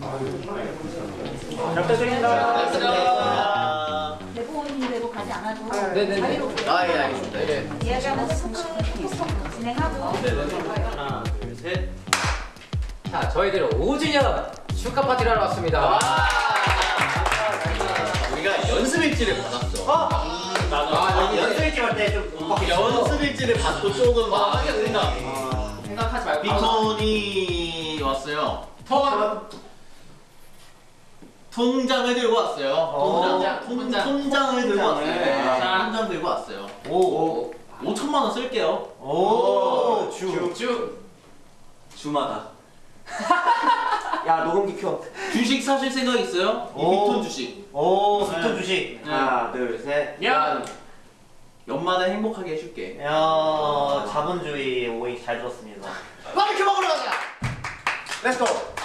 잘 부탁드립니다. 대본대로 가지 않아도 네네네. 자유롭게 아, 예, 알겠습니다. 예. 이야기하면서 토크 진행하고 하나, 둘, 셋. 자, 저희들 5주년 축하 파티를 하러 왔습니다. 우리가 연습 일지를 받았어. 아, 여기 연습 일찍 할때좀 연습 일지를 받고 조금 아, 막 된다. 생각하지 말고. 빅톤이 왔어요. 톤. 통장을 들고 왔어요. 통장, 통장, 통, 통장. 통장을 들고 왔어요. 통장을. 자, 통장 들고 왔어요. 오. 5천만 원 쓸게요. 오. 주. 쭉. 주마다. 야 녹음기 켜. 주식 사실 생각 있어요? 이 오. 빅톤 주식. 오. 빅톤 네. 주식. 네. 하나, 둘, 셋. 야. 연마다 행복하게 해줄게. 야 자본주의 오이 잘 들었습니다. 바비큐 먹으러 가자. 렛츠고.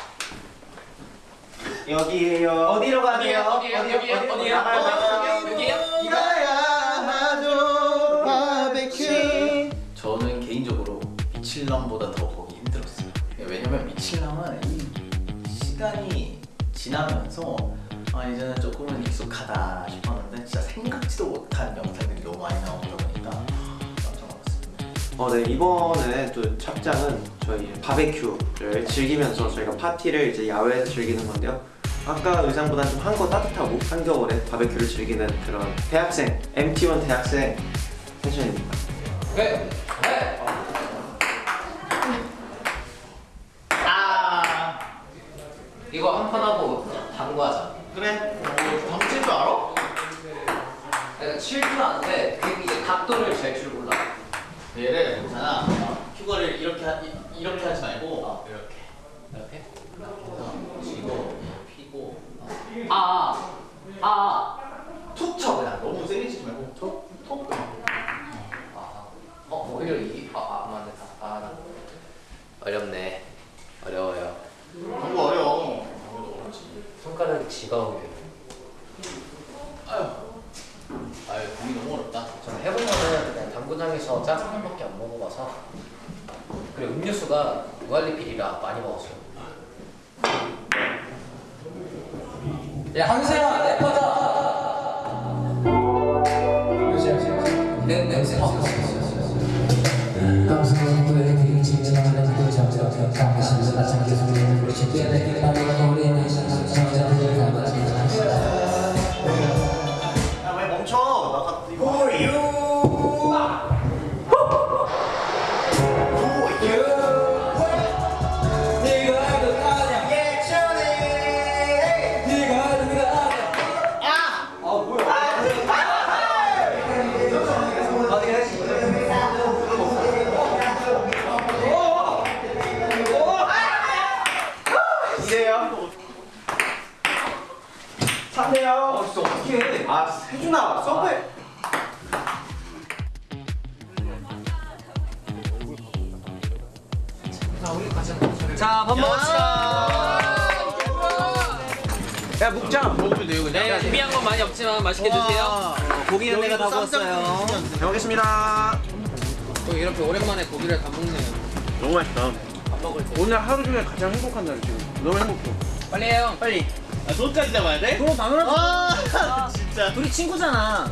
여기에요. 어디로 가세요? 어디에요? 어디에요? 어디에요? 여기에요? 이거? 하죠 바비큐. 저는 개인적으로 미칠남보다 더 보기 힘들었어요. 왜냐면 미칠남은 이 시간이 지나면서 아 이제는 조금은 익숙하다 싶었는데 진짜 생각지도 못한 영상들이 너무 많이 나오다 보니까 깜짝 놀랐습니다. 어, 네 이번에 또 착장은 저희 바베큐를 즐기면서 저희가 파티를 이제 야외에서 즐기는 건데요. 아까 의상보다 좀한거 따뜻하고 한겨울에 바베큐를 즐기는 그런 대학생 MT1 대학생 패션입니다. 네. 네. 아 이거 한 판 하고 당구하자. 그래. 뭐 방칠 줄 알아? 내가 칠줄 아는데 그 이제 각도를 잴줄 몰라. 얘를 있잖아. 휴거를 이렇게 하, 이- 이렇게 하지 말고 어. 이렇게. 이렇게? 그래서 쥐고 피고 아. 아. 툭 쳐 그냥 치지 말고 툭 툭. 아. 어, 오히려 이 아, 아 맞네. 아, 나. 어렵네. 어려워요. 너무 어려워. 손가락이 지가오게. 아유. 아유 공이 너무 어렵다. 저는 해보면은 그냥 당구장에서 짜장면밖에 안 먹어봐서 그리고 음료수가 무한리필이라 많이 먹었어요. 야 한세야 멈춰? 나 가- 이거. 2대요? 3대요. 아 진짜 어떻게 아 세준아 서브에. 자 우리 가자 자밥 먹읍시다. 야. 묵장. 먹어도 요 그냥. 네 준비한 건 많이 없지만 맛있게 우와. 드세요. 고기는 내가 다 구웠어요. 잘 먹겠습니다. 이렇게 오랜만에 고기를 다 먹네요. 너무 맛있다. 밥 먹을 때. 오늘 하루 중에 가장 행복한 날 지금. 너무 행복해. 빨리 해요. 빨리. 아, 손까지 잡아야 돼? 그럼 당연하지. 아 진짜. 둘이 친구잖아.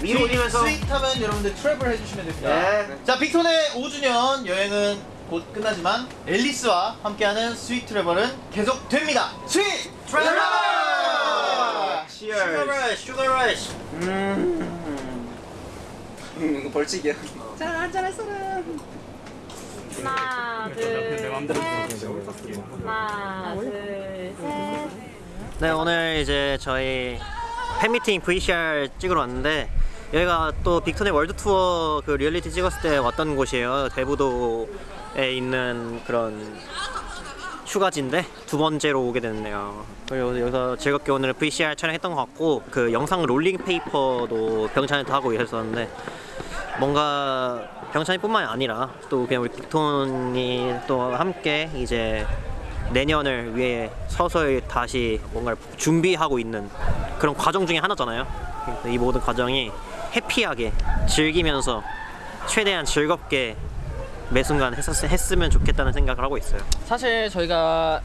위로 올리면서 sweet하면 여러분들 travel 해주시면 됩니다. 네. 자 빅톤의 5주년 여행은 곧 끝나지만 앨리스와 함께하는 sweet travel은 계속됩니다. sweet travel! Sugar rush, sugar rush. 이거 벌칙이야. 하나 둘 셋. 하나 둘 셋. 네 오늘 이제 저희 팬미팅 VCR 찍으러 왔는데 여기가 또 빅톤의 world tour 그 리얼리티 찍었을 때 왔던 곳이에요 대부도에 있는 그런 휴가지인데 두 번째로 오게 됐네요 그리고 여기서 즐겁게 오늘 VCR 촬영했던 것 같고 그 영상 rolling paper도 병찬이도 하고 이랬었는데 뭔가 병찬이뿐만이 아니라 또 그냥 우리 빅톤이 또 함께 이제 내년을 위해 서서히 다시 뭔가를 준비하고 있는 그런 과정 중에 하나잖아요. 이 모든 과정이 happy하게 즐기면서 최대한 즐겁게 매 순간 했었, 했으면 좋겠다는 생각을 하고 있어요. 사실 저희가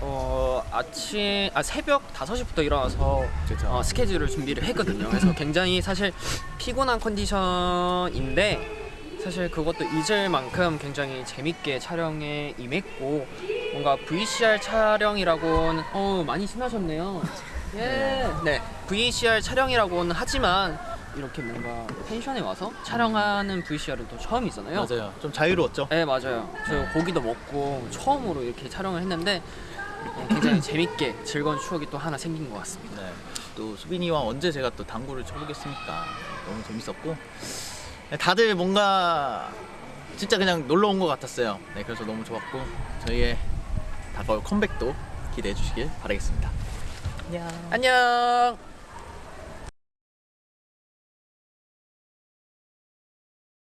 어, 아침 아 새벽 5시부터 일어나서. 어, 스케줄을 준비를 했거든요. 그래서 굉장히 사실 피곤한 컨디션인데 사실 그것도 잊을 만큼 굉장히 재밌게 촬영에 임했고 뭔가 VCR 촬영이라고는 어 많이 신나셨네요. 예. 네. VCR 촬영이라고는 하지만 이렇게 뭔가 펜션에 와서 촬영하는 VCR은 또 처음이잖아요. 맞아요. 좀 자유로웠죠. 네 맞아요. 저 고기도 먹고 처음으로 이렇게 촬영을 했는데 어, 굉장히 재밌게 즐거운 추억이 또 하나 생긴 것 같습니다. 네. 또 수빈이와 언제 제가 또 당구를 쳐보겠습니까? 너무 재밌었고 네, 다들 뭔가 진짜 그냥 놀러 온 것 같았어요. 네, 그래서 너무 좋았고 저희의 다가올 컴백도 기대해 주시길 바라겠습니다. 안녕.